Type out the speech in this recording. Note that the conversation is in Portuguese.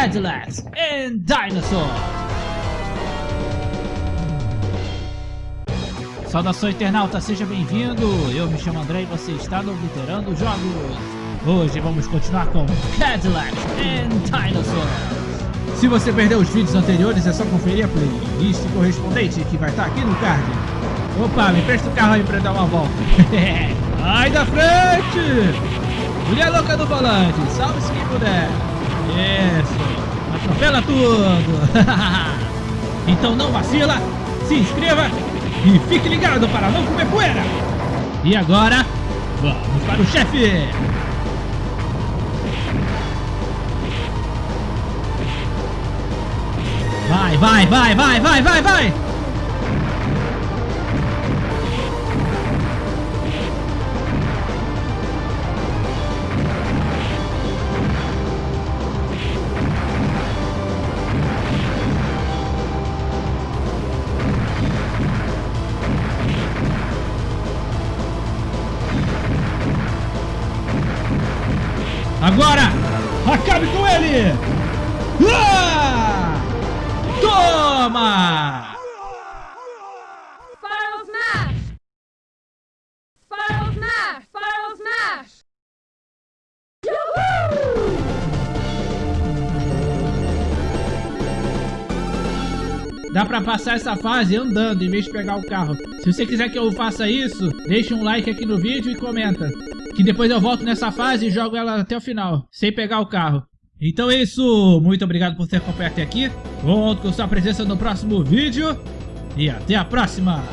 Cadillacs and Dinosaurs. Saudações internauta, seja bem-vindo! Eu me chamo André e você está no Obliterando Jogos. Hoje vamos continuar com Cadillac and Dinosaurs. Se você perdeu os vídeos anteriores é só conferir a playlist correspondente que vai estar aqui no card. Opa, me presta o carro aí pra dar uma volta. Ai da frente! Mulher louca do volante, salve-se quem puder. Isso, atropela tudo. então não vacila, se inscreva e fique ligado para não comer poeira! E agora, vamos para o chefe! Vai, vai, vai, vai, vai, vai, vai! Agora! Acabe com ele! Ah! Toma! Dá pra passar essa fase andando em vez de pegar o carro. Se você quiser que eu faça isso, deixa um like aqui no vídeo e comenta. Que depois eu volto nessa fase e jogo ela até o final, sem pegar o carro. Então é isso, muito obrigado por ter acompanhado até aqui. Conto com sua presença no próximo vídeo. E até a próxima!